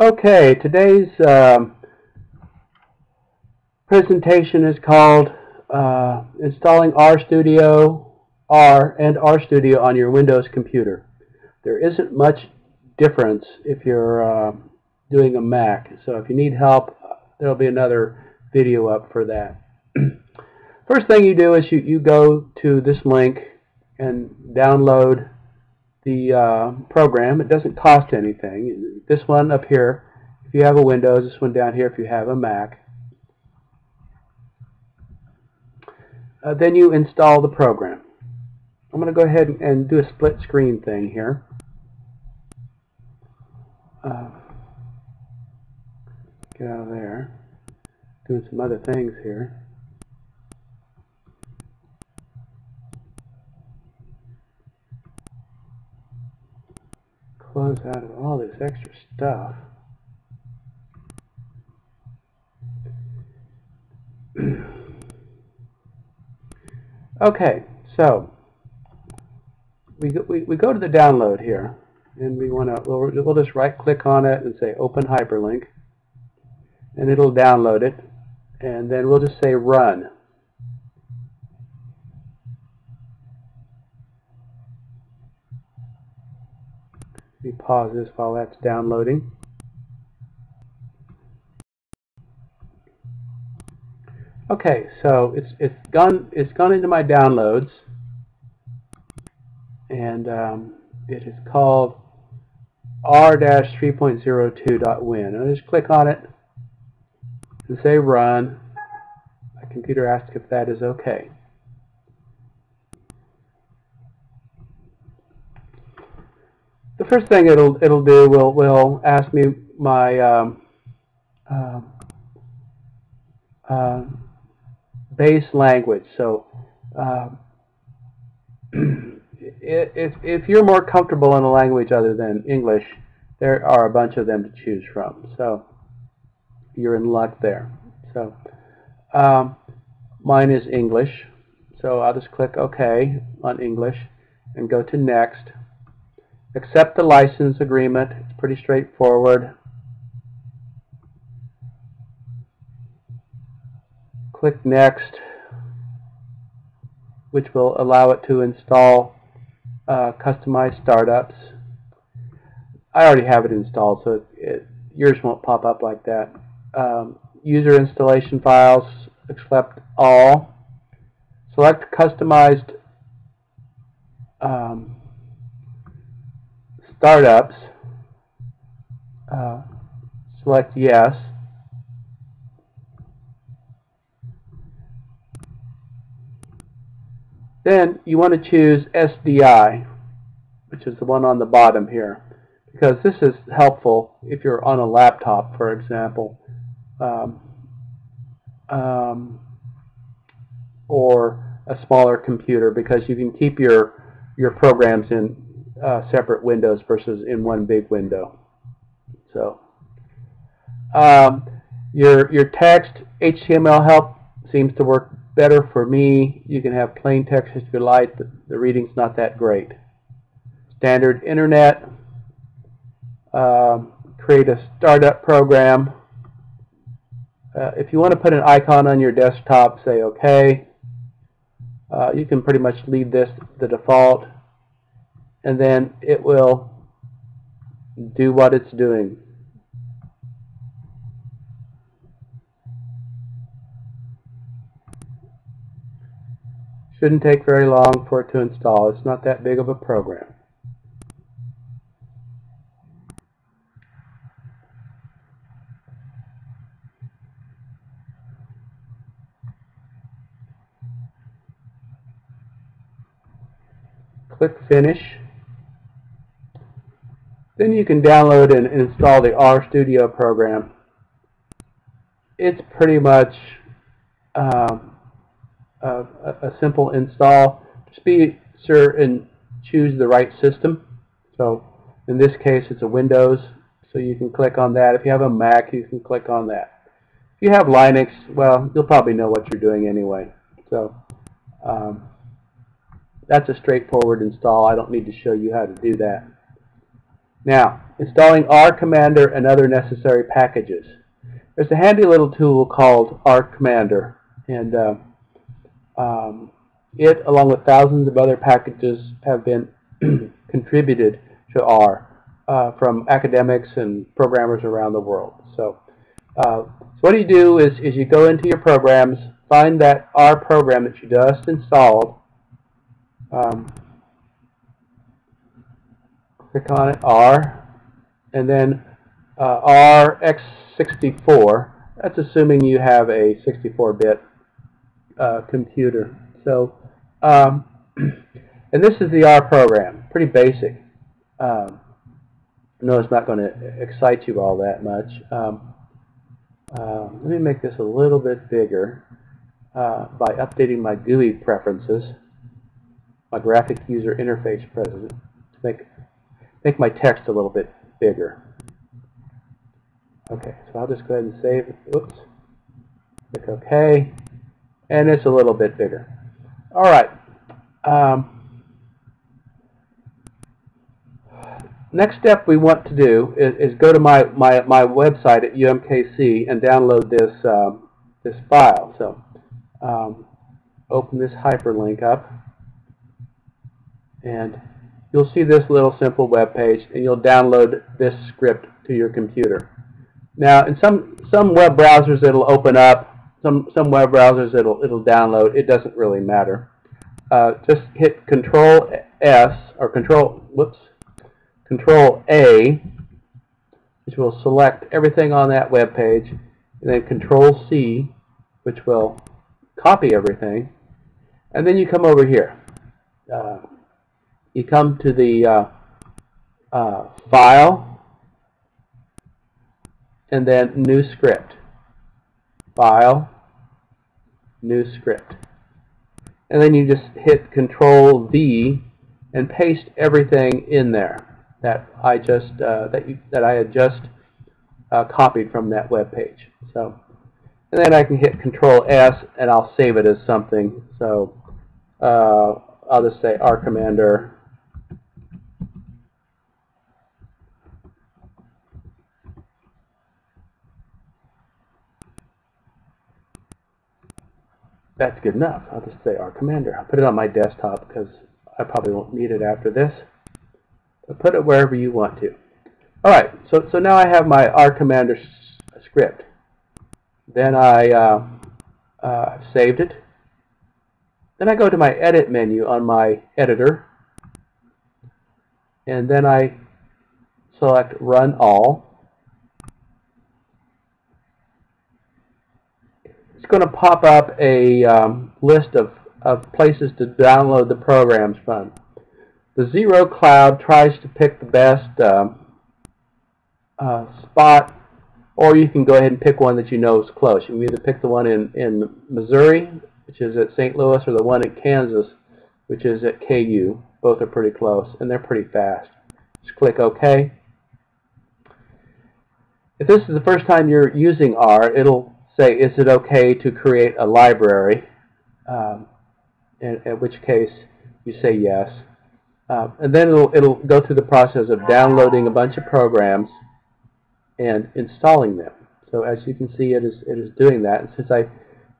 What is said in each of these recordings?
Okay, today's um, presentation is called uh, Installing RStudio R and RStudio on your Windows computer. There isn't much difference if you're uh, doing a Mac, so if you need help, there'll be another video up for that. First thing you do is you, you go to this link and download the uh, program. It doesn't cost anything. This one up here, if you have a Windows, this one down here if you have a Mac. Uh, then you install the program. I'm going to go ahead and do a split screen thing here. Uh, get out of there. Doing some other things here. Close out of all this extra stuff. okay, so we go, we, we go to the download here, and we want to we'll, we'll just right click on it and say open hyperlink, and it'll download it, and then we'll just say run. Me pause this while that's downloading. Okay, so it's it's gone it's gone into my downloads, and um, it is called r-3.02.win. I just click on it and say run. My computer asks if that is okay. the first thing it'll it'll do will will ask me my um, uh, uh, base language. So uh, if if you're more comfortable in a language other than English, there are a bunch of them to choose from. So you're in luck there. So um, mine is English. So I'll just click OK on English and go to Next accept the license agreement. It's pretty straightforward. Click Next, which will allow it to install uh, customized startups. I already have it installed, so it, it, yours won't pop up like that. Um, user installation files, accept all. Select customized um, startups, uh, select yes. Then you want to choose SDI, which is the one on the bottom here, because this is helpful if you're on a laptop, for example, um, um, or a smaller computer, because you can keep your your programs in uh, separate windows versus in one big window. So um, your your text HTML help seems to work better for me. You can have plain text if you like, but the reading's not that great. Standard internet. Um, create a startup program. Uh, if you want to put an icon on your desktop, say OK. Uh, you can pretty much leave this the default and then it will do what it's doing. Shouldn't take very long for it to install. It's not that big of a program. Click Finish. Then you can download and install the RStudio program. It's pretty much um, a, a, simple install. Just be sure and choose the right system. So in this case it's a Windows, so you can click on that. If you have a Mac, you can click on that. If you have Linux, well, you'll probably know what you're doing anyway. So um, that's a straightforward install. I don't need to show you how to do that. Now, installing R Commander and other necessary packages. There's a handy little tool called R Commander, and uh, um, it, along with thousands of other packages, have been contributed to R uh, from academics and programmers around the world. So, uh, so what you do is, is you go into your programs, find that R program that you just installed, um, click on it, R, and then uh, RX64. That's assuming you have a 64-bit uh, computer. So, um, and this is the R program, pretty basic. Um, no, it's not going to excite you all that much. Um, uh, let me make this a little bit bigger uh, by updating my GUI preferences, my graphic user interface preferences, to make make my text a little bit bigger. Okay, so I'll just go ahead and save. Oops. Click OK, and it's a little bit bigger. All right. Um, next step we want to do is, is, go to my, my, my website at UMKC and download this, um, this file. So um, open this hyperlink up and you'll see this little simple web page and you'll download this script to your computer. Now in some, some web browsers it'll open up, some, some web browsers it'll, it'll download, it doesn't really matter. Uh, just hit Control S or Control, whoops, Control A, which will select everything on that web page, and then Control C, which will copy everything, and then you come over here. Uh, you come to the uh, uh, File, and then New Script. File, New Script. And then you just hit Control V and paste everything in there that I just uh, that you that I had just uh, copied from that web page. So, and then I can hit Control S and I'll save it as something. So uh, I'll just say R Commander. That's good enough. I'll just say R Commander. I'll put it on my desktop because I probably won't need it after this But put it wherever you want to. Alright, so, so now I have my R Commander script. Then I uh, uh, saved it. Then I go to my Edit menu on my editor. And then I select Run All. It's going to pop up a um, list of, of places to download the programs from. The zero cloud tries to pick the best um, uh, spot, or you can go ahead and pick one that you know is close. You can either pick the one in, in Missouri, which is at St. Louis, or the one in Kansas, which is at KU. Both are pretty close, and they're pretty fast. Just click OK. If this is the first time you're using R, it'll say, is it okay to create a library? Um, in, in which case you say yes. Uh, and then it'll, it'll go through the process of downloading a bunch of programs and installing them. So as you can see, it is, it is doing that. And since I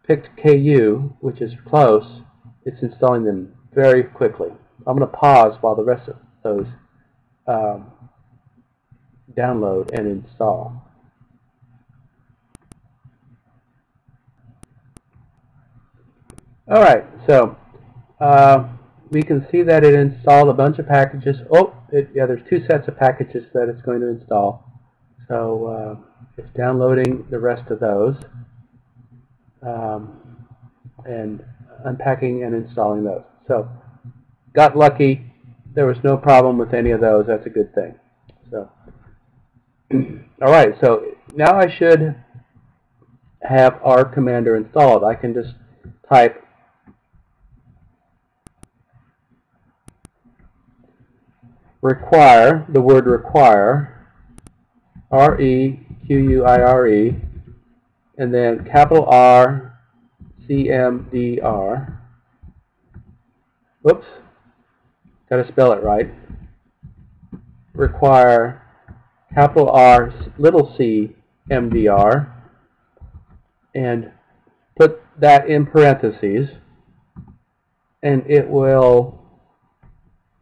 picked KU, which is close, it's installing them very quickly. I'm going to pause while the rest of those um, download and install. All right, so uh, we can see that it installed a bunch of packages. Oh, it, yeah, there's two sets of packages that it's going to install. So uh, it's downloading the rest of those um, and unpacking and installing those. So got lucky. There was no problem with any of those. That's a good thing. So, all right. So now I should have R Commander installed. I can just type require, the word require, R-E-Q-U-I-R-E, -E, and then capital R, C-M-D-R. Oops, got to spell it right. require capital R little c MDR and put that in parentheses and it will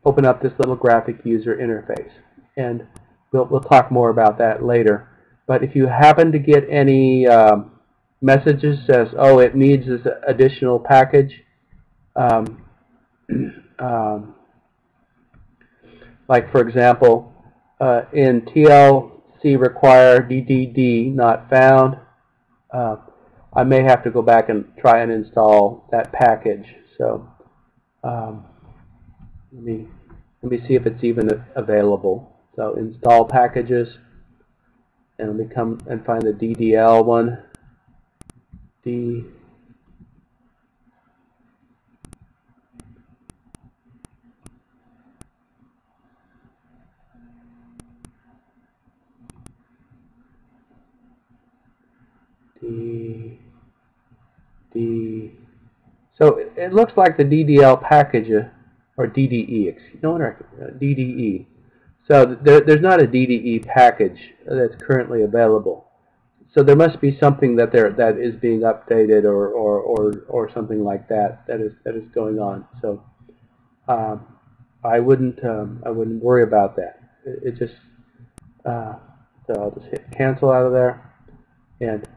open up this little graphic user interface. And we'll, we'll talk more about that later. But if you happen to get any um, messages says oh it needs this additional package um, um, like for example uh, in TLC require DDD not found uh, I may have to go back and try and install that package. So um, let me let me see if it's even available. So install packages and let me come and find the DDL one. D. D. D. So it, looks like the DDL package uh, or DDE no uh, DDE so there, there's not a DDE package that's currently available. So there must be something that there that is being updated or, or, or, or something like that that is that is going on. So um, I wouldn't um, I wouldn't worry about that. It, it just uh, so I'll just hit cancel out of there. And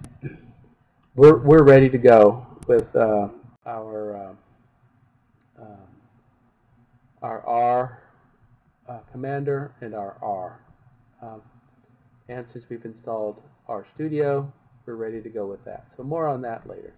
we're, we're ready to go with uh, our uh, our R uh, commander and our R. Um, and since we've installed RStudio, we're ready to go with that. So more on that later.